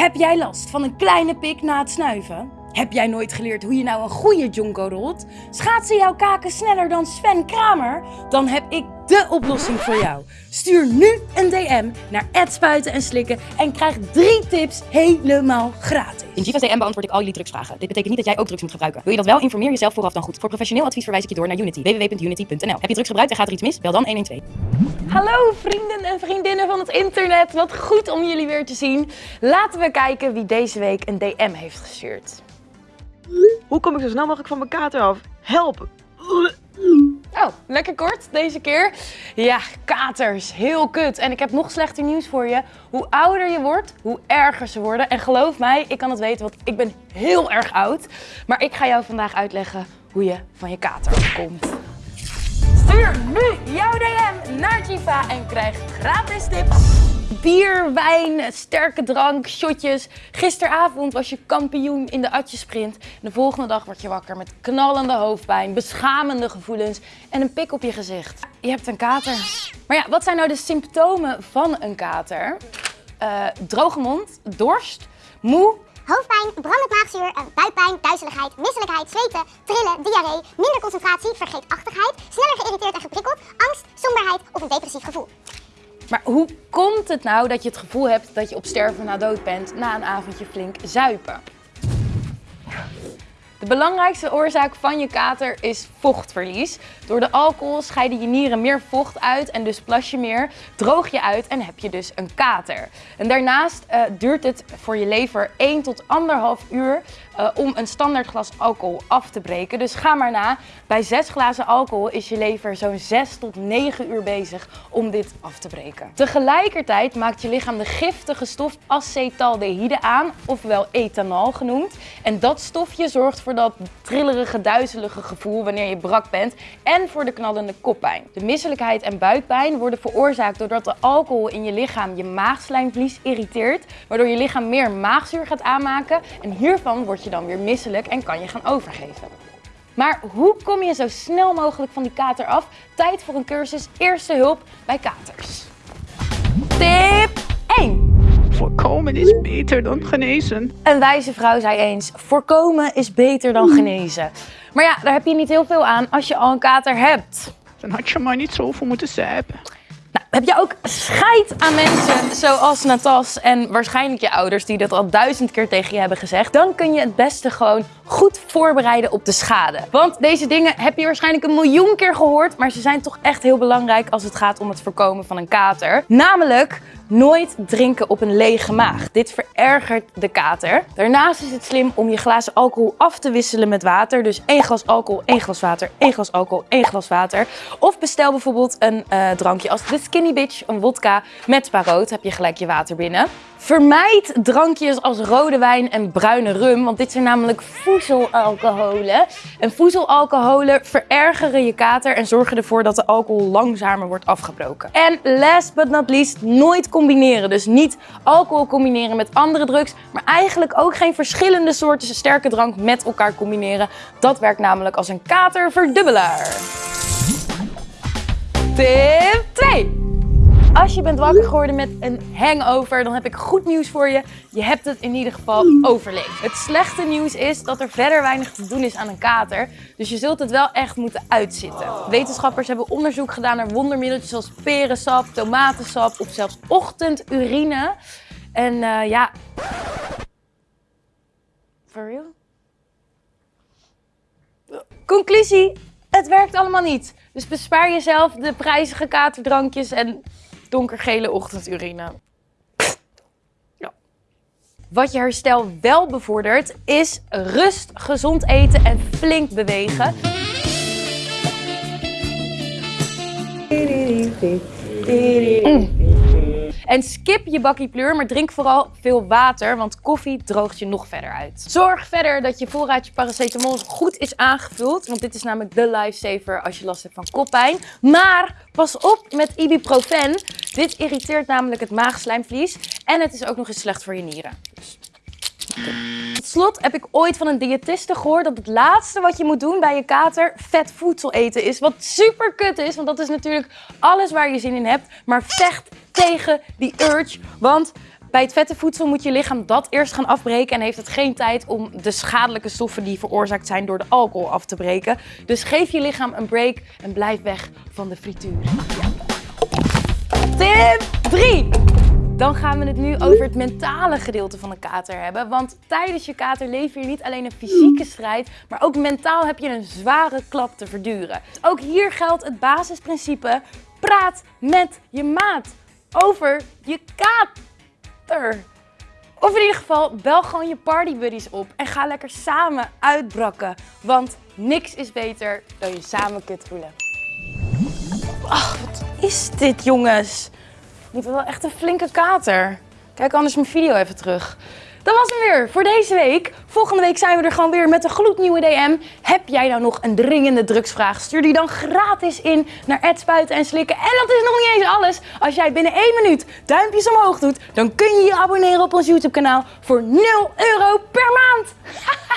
Heb jij last van een kleine pik na het snuiven? Heb jij nooit geleerd hoe je nou een goede jonko rolt? Schaatsen jouw kaken sneller dan Sven Kramer? Dan heb ik de oplossing voor jou. Stuur nu een DM naar spuiten en slikken en krijg drie tips helemaal gratis. In Jiva's DM beantwoord ik al jullie drugsvragen. Dit betekent niet dat jij ook drugs moet gebruiken. Wil je dat wel? Informeer jezelf vooraf dan goed. Voor professioneel advies verwijs ik je door naar Unity. www.unity.nl Heb je drugs gebruikt en gaat er iets mis? Bel dan 112. Hallo vrienden en vriendinnen van het internet. Wat goed om jullie weer te zien. Laten we kijken wie deze week een DM heeft gestuurd. Hoe kom ik zo snel mogelijk van mijn kater af? Help! Oh, lekker kort deze keer. Ja, katers, heel kut. En ik heb nog slechter nieuws voor je. Hoe ouder je wordt, hoe erger ze worden. En geloof mij, ik kan het weten, want ik ben heel erg oud. Maar ik ga jou vandaag uitleggen hoe je van je kater afkomt. Stuur nu jouw DM naar Jiva en krijg gratis tips. Bier, wijn, sterke drank, shotjes. Gisteravond was je kampioen in de atjesprint. De volgende dag word je wakker met knallende hoofdpijn, beschamende gevoelens en een pik op je gezicht. Je hebt een kater. Maar ja, wat zijn nou de symptomen van een kater? Uh, droge mond, dorst, moe, hoofdpijn, brandend maagzuur, eh, buikpijn, duizeligheid, misselijkheid, zweten, trillen, diarree, minder concentratie, vergeetachtigheid, sneller geïrriteerd en geprikkeld, angst, somberheid of een depressief gevoel. Maar hoe komt het nou dat je het gevoel hebt dat je op sterven na dood bent na een avondje flink zuipen? De belangrijkste oorzaak van je kater is vochtverlies. Door de alcohol scheiden je nieren meer vocht uit en dus plas je meer, droog je uit en heb je dus een kater. En daarnaast uh, duurt het voor je lever 1 tot 1,5 uur uh, om een standaard glas alcohol af te breken. Dus ga maar na. Bij 6 glazen alcohol is je lever zo'n 6 tot 9 uur bezig om dit af te breken. Tegelijkertijd maakt je lichaam de giftige stof acetaldehyde aan, ofwel ethanol genoemd. En dat stofje zorgt voor dat trillerige, duizelige gevoel wanneer je brak bent en voor de knallende koppijn. De misselijkheid en buikpijn worden veroorzaakt doordat de alcohol in je lichaam je maagslijmvlies irriteert, waardoor je lichaam meer maagzuur gaat aanmaken en hiervan word je dan weer misselijk en kan je gaan overgeven. Maar hoe kom je zo snel mogelijk van die kater af? Tijd voor een cursus Eerste Hulp bij Katers. Tip 1. Voorkomen is beter dan genezen. Een wijze vrouw zei eens, voorkomen is beter dan genezen. Maar ja, daar heb je niet heel veel aan als je al een kater hebt. Dan had je maar niet zoveel moeten zuipen. Nou, heb je ook scheid aan mensen zoals Natas en waarschijnlijk je ouders die dat al duizend keer tegen je hebben gezegd? Dan kun je het beste gewoon goed voorbereiden op de schade. Want deze dingen heb je waarschijnlijk een miljoen keer gehoord, maar ze zijn toch echt heel belangrijk als het gaat om het voorkomen van een kater. Namelijk Nooit drinken op een lege maag. Dit verergert de kater. Daarnaast is het slim om je glazen alcohol af te wisselen met water. Dus één glas alcohol, één glas water, één glas alcohol, één glas water. Of bestel bijvoorbeeld een uh, drankje als de Skinny Bitch, een wodka met spa rood. Heb je gelijk je water binnen. Vermijd drankjes als rode wijn en bruine rum, want dit zijn namelijk voezelalcoholen. En voezelalcoholen verergeren je kater en zorgen ervoor dat de alcohol langzamer wordt afgebroken. En last but not least, nooit combineren. Dus niet alcohol combineren met andere drugs, maar eigenlijk ook geen verschillende soorten sterke drank met elkaar combineren. Dat werkt namelijk als een katerverdubbelaar. Tip 2. Als je bent wakker geworden met een hangover, dan heb ik goed nieuws voor je. Je hebt het in ieder geval overleefd. Het slechte nieuws is dat er verder weinig te doen is aan een kater. Dus je zult het wel echt moeten uitzitten. Wetenschappers hebben onderzoek gedaan naar wondermiddeltjes zoals perensap, tomatensap of zelfs ochtendurine. En uh, ja... For real? Conclusie, het werkt allemaal niet. Dus bespaar jezelf de prijzige katerdrankjes en donkergele ochtendurine. Wat je herstel wel bevordert is rust, gezond eten en flink bewegen. Mm. En skip je bakkie pleur, maar drink vooral veel water, want koffie droogt je nog verder uit. Zorg verder dat je voorraadje paracetamol goed is aangevuld, want dit is namelijk de lifesaver als je last hebt van koppijn. Maar pas op met ibuprofen. Dit irriteert namelijk het maagslijmvlies en het is ook nog eens slecht voor je nieren. Dus slot heb ik ooit van een diëtiste gehoord dat het laatste wat je moet doen bij je kater vet voedsel eten is. Wat super kut is, want dat is natuurlijk alles waar je zin in hebt. Maar vecht tegen die urge, want Bij het vette voedsel moet je lichaam dat eerst gaan afbreken en heeft het geen tijd om de schadelijke stoffen die veroorzaakt zijn door de alcohol af te breken. Dus geef je lichaam een break en blijf weg van de frituur. Tip 3. Dan gaan we het nu over het mentale gedeelte van een kater hebben. Want tijdens je kater lever je niet alleen een fysieke strijd, maar ook mentaal heb je een zware klap te verduren. Ook hier geldt het basisprincipe: praat met je maat over je kater. Of in ieder geval, bel gewoon je partybuddies op en ga lekker samen uitbrakken. Want niks is beter dan je samen kut voelen. Ach, wat is dit jongens? Moet wel echt een flinke kater. Kijk anders mijn video even terug. Dat was hem weer voor deze week. Volgende week zijn we er gewoon weer met een gloednieuwe DM. Heb jij nou nog een dringende drugsvraag? Stuur die dan gratis in naar Spuiten en Slikken. En dat is nog niet eens alles. Als jij binnen één minuut duimpjes omhoog doet, dan kun je je abonneren op ons YouTube kanaal voor 0 euro per maand.